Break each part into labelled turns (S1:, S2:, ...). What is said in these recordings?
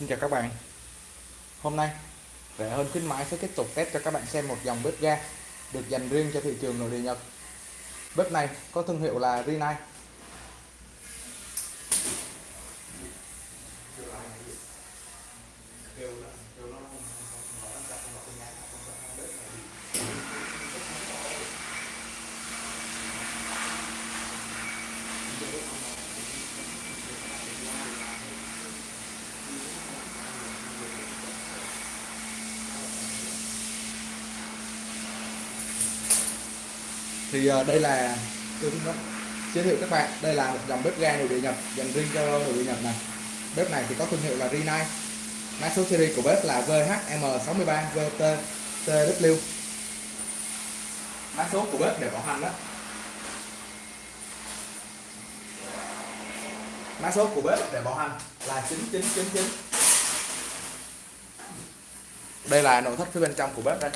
S1: Xin chào các bạn. Hôm nay Rẻ hơn khuyến mãi sẽ tiếp tục test cho các bạn xem một dòng bếp ga được dành riêng cho thị trường nội địa Nhật. Bếp này có thương hiệu là Rinnai. Thì ờ, đây là tôi xin giới thiệu các bạn. Đây là một dòng bếp ga nội địa nhập dành riêng cho nội địa nhập này bếp này thì có thương hiệu là Rinnai mã số series của bếp là VHM63 VT TW mã số của bếp để bảo hành đó. Mã số của bếp để bảo hành là 9999 đây là nội thất phía bên trong của bếp đây.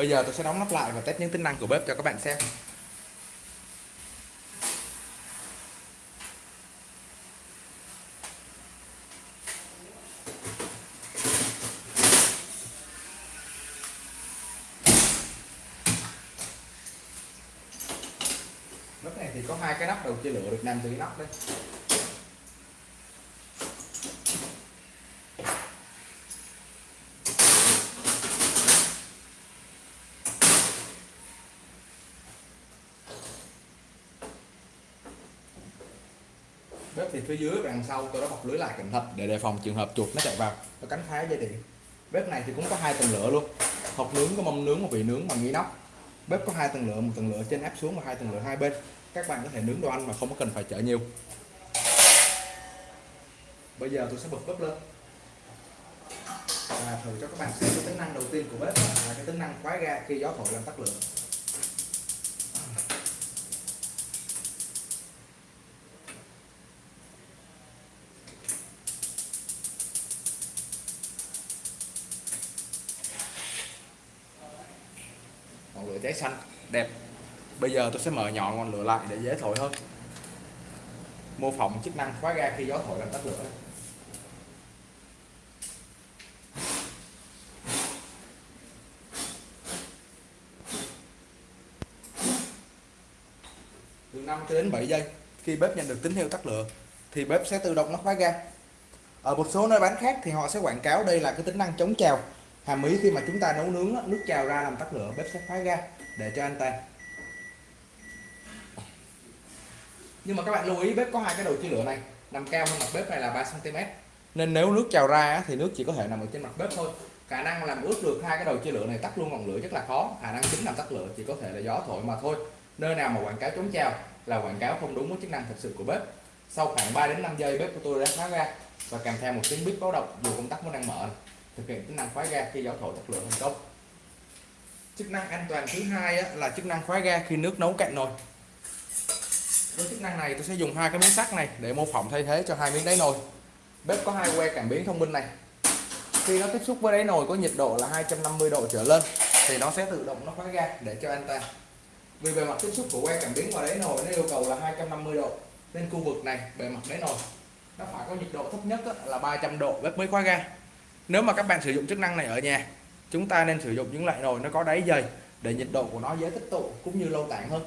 S1: Bây giờ tôi sẽ đóng nắp lại và test những tính năng của bếp cho các bạn xem. Bếp này thì có hai cái nắp đầu chia lửa được nằm từ cái nắp đây. Bếp thì phía dưới và đằng sau tôi đã bọc lưới lại cẩn thận để đề phòng trường hợp chuột nó chạy vào. Nó cắn phá dây điện. Bếp này thì cũng có hai tầng lửa luôn. Hộp nướng có mâm nướng và vị nướng bằng nghi nóc. Bếp có hai tầng lửa, một tầng lửa trên áp xuống và hai tầng lửa hai bên. Các bạn có thể nướng đồ ăn mà không có cần phải chở nhiều. Bây giờ tôi sẽ bật bếp lên. Và thử cho các bạn xem cái tính năng đầu tiên của bếp là cái tính năng khóa ga khi gió thổi làm tắt lửa. Cháy xanh. Đẹp. Bây giờ tôi sẽ mở nhỏ ngọn lửa lại để dễ thổi hơn. Mô phỏng chức năng khóa ga khi gió thổi làm tắt lửa. Từ 5 cho đến 7 giây, khi bếp nhận được tín hiệu tắt lửa, thì bếp sẽ tự động nó khóa ga. Ở một số nơi bán khác thì họ sẽ quảng cáo đây là cái tính năng chống trào hàm ý khi mà chúng ta nấu nướng nước trào ra làm tắt lửa, bếp sẽ khóa ra, để cho an toàn nhưng mà các bạn lưu ý, bếp có hai cái đầu chia lửa này, nằm cao hơn mặt bếp này là 3 cm nên nếu nước trào ra thì nước chỉ có thể nằm ở trên mặt bếp thôi. Khả năng làm ướt được hai cái đầu chia lửa này tắt luôn ngọn lửa rất là khó. Khả năng chính làm tắt lửa chỉ có thể là gió thổi mà thôi. Nơi nào mà quảng cáo chống trào là quảng cáo không đúng với chức năng thật sự của bếp. Sau khoảng 3 đến 5 giây, bếp của tôi đã khóa ra và kèm theo một tiếng bếp báo động, dù công tắc vẫn đang mở thực hiện tính năng khóa ga khi gió thổi chất lượng thành công. Chức năng an toàn thứ hai là chức năng khóa ga khi nước nấu cạn nồi. Với chức năng này, tôi sẽ dùng hai cái miếng sắt này để mô phỏng thay thế cho hai miếng đáy nồi. Bếp có hai que cảm biến thông minh này. Khi nó tiếp xúc với đáy nồi có nhiệt độ là 250 độ trở lên, thì nó sẽ tự động nó khóa ga để cho an toàn. Vì bề mặt tiếp xúc của que cảm biến vào đáy nồi nó yêu cầu là 250 độ, nên khu vực này bề mặt đáy nồi nó phải có nhiệt độ thấp nhất là 300 độ bếp mới khóa ga nếu mà các bạn sử dụng chức năng này ở nhà chúng ta nên sử dụng những loại nồi nó có đáy dày để nhiệt độ của nó dễ tích tụ cũng như lâu tản hơn.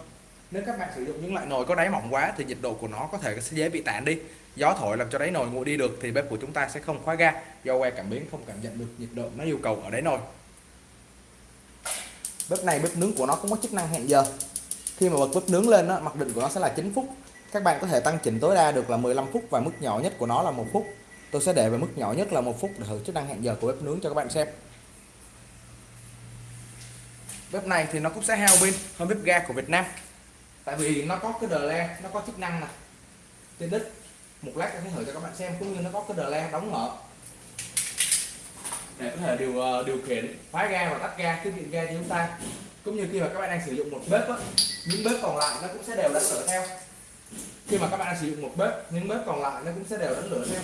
S1: Nếu các bạn sử dụng những loại nồi có đáy mỏng quá thì nhiệt độ của nó có thể sẽ dễ bị tản đi. Gió thổi làm cho đáy nồi nguội đi được thì bếp của chúng ta sẽ không khóa ga do que cảm biến không cảm nhận được nhiệt độ nó yêu cầu ở đáy nồi. Bếp này bếp nướng của nó cũng có chức năng hẹn giờ. Khi mà bật bếp nướng lên đó, mặc định của nó sẽ là 9 phút. Các bạn có thể tăng chỉnh tối đa được là 15 phút và mức nhỏ nhất của nó là một phút tôi sẽ để về mức nhỏ nhất là một phút để thử chức năng hẹn giờ của bếp nướng cho các bạn xem. Bếp này thì nó cũng sẽ hao pin hơn bếp ga của Việt Nam. Tại vì nó có cái đờ le nó có chức năng này trên đít. Một lát tôi sẽ thử cho các bạn xem cũng như nó có cái đờ le đóng mở. Để có thể điều ờ, điều khiển khóa ga và tắt ga tiết kiệm ga cho chúng ta. Cũng như khi mà các bạn đang sử dụng một bếp á, những bếp còn lại nó cũng sẽ đều đánh lửa theo. Khi mà các bạn đang sử dụng một bếp những bếp còn lại nó cũng sẽ đều đánh lửa theo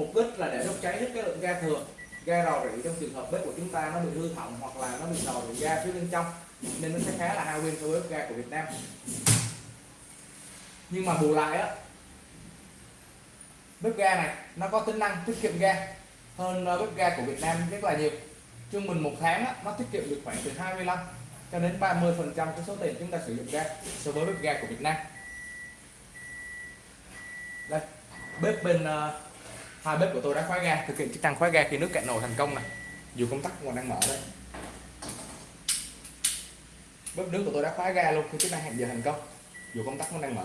S1: mục đích là để đốt cháy hết cái lượng ga thừa ga rò rỉ trong trường hợp bếp của chúng ta nó bị hư hỏng hoặc là nó bị rò rỉ ga phía bên trong nên nó sẽ khá là hao pin so với bếp ga của Việt Nam. Nhưng mà bù lại á bếp ga này nó có tính năng tiết kiệm ga hơn ờ, bếp ga của Việt Nam rất là nhiều. Trung bình một tháng á, nó tiết kiệm được khoảng từ 25 cho đến 30 phần trăm cái số tiền chúng ta sử dụng ga so với bếp ga của Việt Nam. Đây bếp bên uh, hai bếp của tôi đã khóa ga, thực hiện chức năng khóa ga khi nước cạn nồi thành công này dù công tắc còn đang mở đây bếp nước của tôi đã khóa ga luôn khi chức năng hẹn giờ thành công. Dù công tắc vẫn đang mở.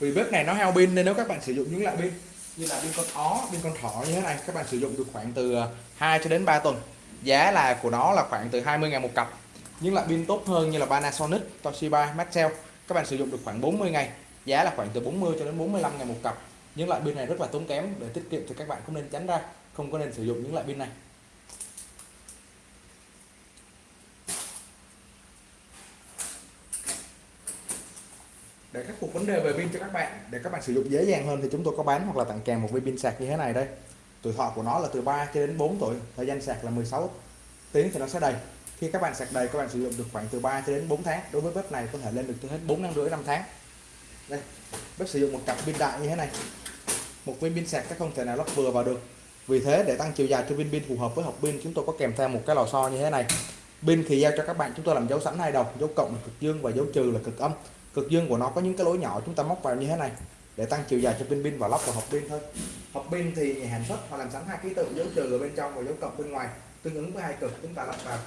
S1: Vì bếp này nó hao pin nên nếu các bạn sử dụng những loại pin như là pin con ó pin con thỏ như thế này, các bạn sử dụng được khoảng từ à, 2 cho đến 3 tuần. Giá là của nó là khoảng từ 20 ngàn một cặp. Nhưng lại pin tốt hơn như là Panasonic, Toshiba Maxell các bạn sử dụng được khoảng 40 ngày. Giá là khoảng từ 40 cho đến 45 ngàn một cặp. Những loại pin này rất là tốn kém để tiết kiệm thì các bạn không nên tránh ra, không có nên sử dụng những loại pin này. Vấn đề về pin cho các bạn. Để các bạn sử dụng dễ dàng hơn thì chúng tôi có bán hoặc là tặng kèm một viên pin sạc như thế này đây. Tuổi thọ của nó là từ 3 cho đến 4 tuổi, thời gian sạc là 16 tiếng thì nó sẽ đầy. Khi các bạn sạc đầy, các bạn sử dụng được khoảng từ 3 cho đến 4 tháng. Đối với bếp này có thể lên được tới hết 4 năm rưỡi 5 tháng. Đây, bếp sử dụng một cặp pin đại như thế này. Một viên pin sạc các không thể nào lắp vừa vào được. Vì thế, để tăng chiều dài cho viên pin phù hợp với hộp pin, chúng tôi có kèm theo một cái lò xo như thế này. Pin thì giao cho các bạn, chúng tôi làm dấu sẵn hai đầu, dấu cộng là cực dương và dấu trừ là cực âm cực dương của nó có những cái lỗ nhỏ chúng ta móc vào như thế này để tăng chiều dài cho pin pin và lắp vào hộp pin thôi. Hộp pin thì nhà sản xuất họ làm sẵn hai ký tự dấu trừ ở bên trong và dấu cộng bên ngoài tương ứng với hai cực chúng ta lắp vào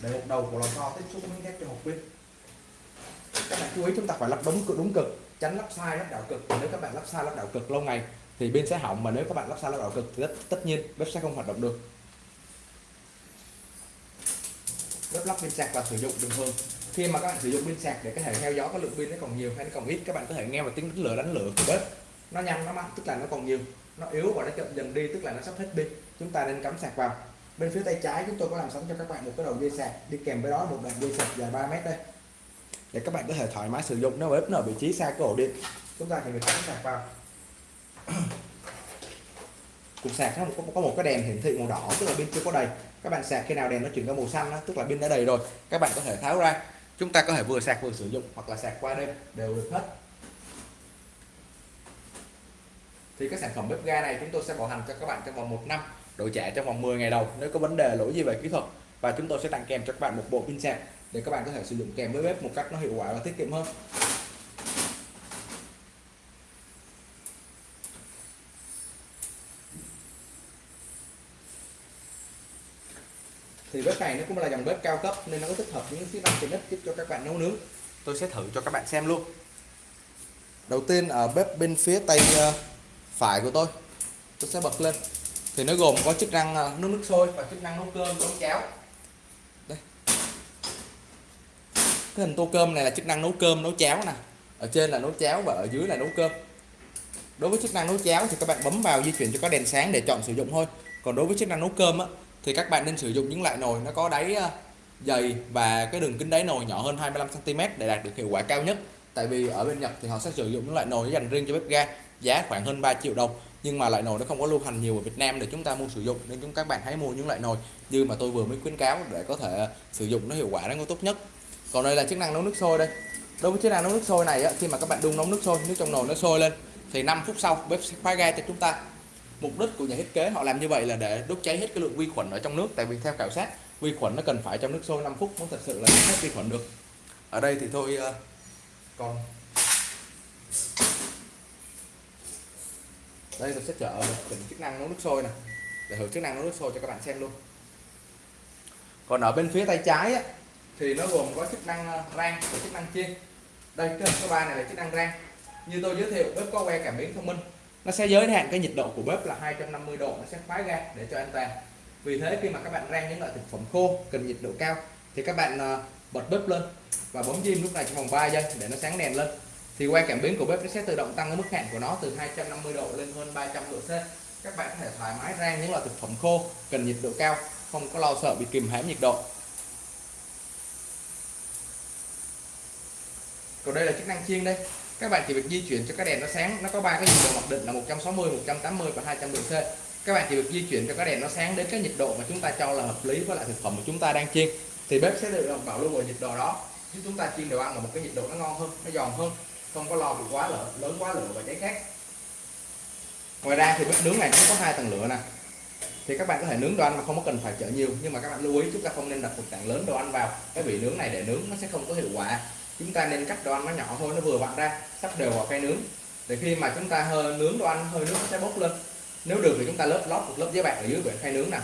S1: để một đầu của lò xo tiếp xúc với thép cho hộp pin. Các bạn chú ý chúng ta phải lắp đúng cực đúng cực tránh lắp sai lắp đảo cực. Nếu các bạn lắp sai lắp đảo cực lâu ngày thì pin sẽ hỏng mà nếu các bạn lắp sai lắp đảo cực thì tất, tất nhiên bếp sẽ không hoạt động được. Bếp lắp pin sạc và sử dụng bình thường khi mà các bạn sử dụng pin sạc để có thể theo dõi có lượng pin nó còn nhiều hay nó còn ít các bạn có thể nghe vào tiếng đánh lửa đánh lửa của bếp. Nó nhanh nó mạnh tức là nó còn nhiều. Nó yếu và nó chậm dần đi tức là nó sắp hết pin. Chúng ta nên cắm sạc vào. Bên phía tay trái chúng tôi có làm sẵn cho các bạn một cái đầu dây sạc. Đi kèm với đó một đoạn dây sạc dài 3 mét đây. Để các bạn có thể thoải mái sử dụng. Nếu bếp nó ở vị trí xa cái ổ điện. Chúng ta thì việc cắm sạc vào. Cục sạc nó có, có một cái đèn hiển thị màu đỏ tức là pin chưa có đầy. Các bạn sạc khi nào đèn nó chuyển qua màu xanh đó, tức là pin đã đầy rồi. Các bạn có thể tháo ra chúng ta có thể vừa sạc vừa sử dụng hoặc là sạc qua đêm đều được hết. Thì các sản phẩm bếp ga này chúng tôi sẽ bảo hành cho các bạn trong vòng một năm, đổi trả trong vòng 10 ngày đầu nếu có vấn đề lỗi gì về kỹ thuật. Và chúng tôi sẽ tặng kèm cho các bạn một bộ pin sạc để các bạn có thể sử dụng kèm với bếp một cách nó hiệu quả và tiết kiệm hơn. Thì bếp này nó cũng là dòng bếp cao cấp nên nó có tích hợp những chức năng tiện ích giúp cho các bạn nấu nướng. Tôi sẽ thử cho các bạn xem luôn. Đầu tiên ở bếp bên phía tay ờ, phải của tôi tôi sẽ bật lên. Thì nó gồm có chức năng ờ, nấu nước sôi và chức năng nấu cơm nấu cháo. Đây. Cái hình tô cơm này là chức năng nấu cơm nấu cháo nè. Ở trên là nấu cháo và ở dưới là nấu cơm. Đối với chức năng nấu cháo thì các bạn bấm vào di chuyển cho có đèn sáng để chọn sử dụng thôi. Còn đối với chức năng nấu cơm á, thì các bạn nên sử dụng những loại nồi nó có đáy ờ, dày và cái đường kính đáy nồi nhỏ hơn 25 cm để đạt được hiệu quả cao nhất. Tại vì ở bên Nhật thì họ sẽ sử dụng những loại nồi dành riêng cho bếp ga giá khoảng hơn 3 triệu đồng. Nhưng mà loại nồi nó không có lưu hành nhiều ở Việt Nam để chúng ta mua sử dụng nên chúng các bạn hãy mua những loại nồi như mà tôi vừa mới khuyến cáo để có thể ờ, sử dụng nó hiệu quả nó tốt nhất. Còn đây là chức năng nấu nước sôi đây. Đối với chức năng nấu nước sôi này á, khi mà các bạn đun nấu nước sôi nước trong nồi nó sôi lên thì 5 phút sau bếp sẽ khóa ga cho chúng ta mục đích của nhà thiết kế họ làm như vậy là để đốt cháy hết cái lượng vi khuẩn ở trong nước. Tại vì theo khảo sát vi khuẩn nó cần phải trong nước sôi 5 phút mới thật sự là hết vi khuẩn được. Ở đây thì thôi ờ, uh, còn đây tôi sẽ chở một chỉnh chức năng nấu nước sôi nè để thử chức năng nấu nước sôi cho các bạn xem luôn. Còn ở bên phía tay trái á, thì nó gồm có chức năng ờ, rang và chức năng chiên. Đây cái số ba này là chức năng rang. Như tôi giới thiệu bếp có que cảm biến thông minh nó sẽ giới hạn cái nhiệt độ của bếp là 250 độ, nó sẽ khóa ga để cho an toàn. Vì thế khi mà các bạn rang những loại thực phẩm khô cần nhiệt độ cao thì các bạn ờ, bật bếp lên và bấm diêm lúc này trong vòng 3 giây để nó sáng đèn lên. Thì qua cảm biến của bếp nó sẽ tự động tăng cái mức hạn của nó từ 250 độ lên hơn 300 độ C. Các bạn có thể thoải mái rang những loại thực phẩm khô cần nhiệt độ cao, không có lo sợ bị kìm hãm nhiệt độ. Còn đây là chức năng chiên đây các bạn chỉ việc di chuyển cho cái đèn nó sáng. Nó có ba cái nhiệt độ mặc định là 160 180 và 200 độ C. Các bạn chỉ việc di chuyển cho cái đèn nó sáng đến cái nhiệt độ mà chúng ta cho là hợp lý với lại thực phẩm mà chúng ta đang chiên. Thì bếp sẽ tự động bảo lưu ở nhiệt độ đó. Chứ chúng ta chiên đồ ăn ở một cái nhiệt độ nó ngon hơn, nó giòn hơn, không có lo bị quá lửa lớn quá lửa và cháy khác. Ngoài ra thì bếp nướng này cũng có hai tầng lửa nè. Thì các bạn có thể nướng đồ ăn mà không có cần phải chở nhiều. Nhưng mà các bạn lưu ý, chúng ta không nên đặt một tảng lớn đồ ăn vào. Cái vị nướng này để nướng nó sẽ không có hiệu quả chúng ta nên cắt đồ ăn nó nhỏ thôi, nó vừa vặn ra sắp đều vào cây nướng. Để khi mà chúng ta hơi nướng đồ ăn, hơi nước nó sẽ bốc lên. Nếu được thì chúng ta lớp lót một lớp giấy bạc ở dưới bể khay nướng nè.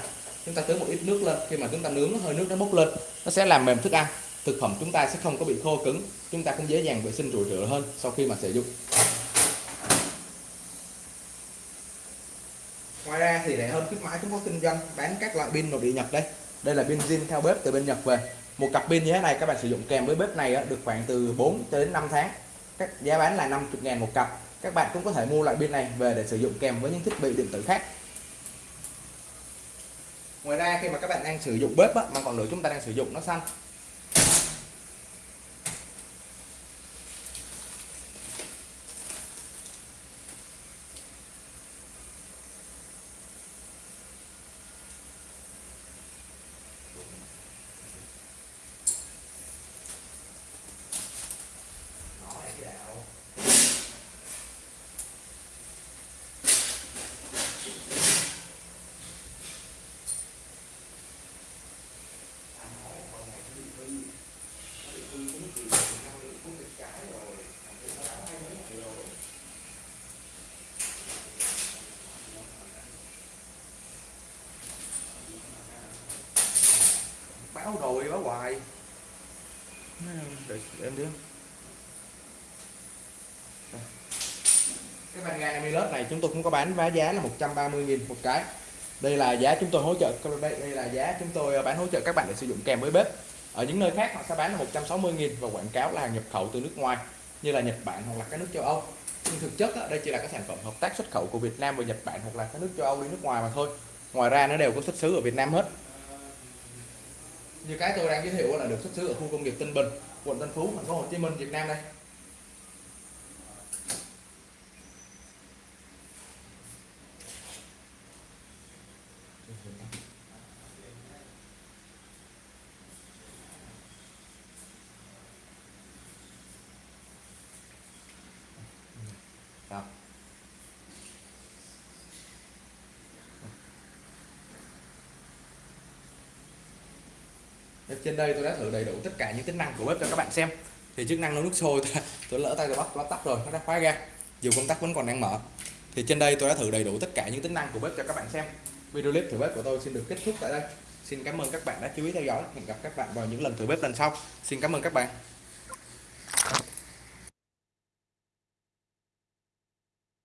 S1: Chúng ta tưới một ít nước lên, khi mà chúng ta nướng hơi nước nó bốc lên, nó sẽ làm mềm thức ăn. Thực phẩm chúng ta sẽ không có bị khô cứng, chúng ta cũng dễ dàng vệ sinh rủi rửa hơn sau khi mà sử dụng. Ngoài ra thì rẻ hơn khuyến mãi chúng có kinh doanh, bán các loại pin nội địa nhật đây. Đây là pin zin theo bếp từ bên nhật về một cặp pin như thế này các bạn sử dụng kèm với bếp này được khoảng từ 4 đến 5 tháng. Các giá bán là 50 ngàn một cặp. Các bạn cũng có thể mua loại pin này về để sử dụng kèm với những thiết bị điện tử khác. Ngoài ra khi mà các bạn đang sử dụng bếp á, mà ngọn lửa chúng ta đang sử dụng nó xanh báo rồi báo hoài để, để em đi cái van này chúng tôi cũng có bán với giá là 130.000 một cái. Đây là giá chúng tôi hỗ trợ đây đây là giá chúng tôi ờ, bán hỗ trợ các bạn để sử dụng kèm với bếp. Ở những nơi khác họ sẽ bán là 160.000 và quảng cáo là hàng nhập khẩu từ nước ngoài như là Nhật Bản hoặc là các nước châu Âu. Nhưng thực chất đây chỉ là các sản phẩm hợp tác xuất khẩu của Việt Nam và Nhật Bản hoặc là các nước châu Âu đi nước ngoài mà thôi. Ngoài ra nó đều có xuất xứ ở Việt Nam hết như cái tôi đang giới thiệu là được xuất xứ ở khu công nghiệp Tân Bình, quận Tân Phú, thành phố Hồ Chí Minh, Việt Nam đây Đó trên đây tôi đã thử đầy đủ tất cả những tính năng của bếp cho các bạn xem. Thì chức năng nấu nước sôi tôi, tôi lỡ tay tôi bắt nó tắt rồi nó đã khóa ra. Dù công tắc vẫn còn đang mở. Thì trên đây tôi đã thử đầy đủ tất cả những tính năng của bếp cho các bạn xem. Video clip thử bếp của tôi xin được kết thúc tại đây. Xin cảm ơn các bạn đã chú ý theo dõi. Hẹn gặp các bạn vào những lần thử bếp lần sau. Xin cảm ơn các bạn.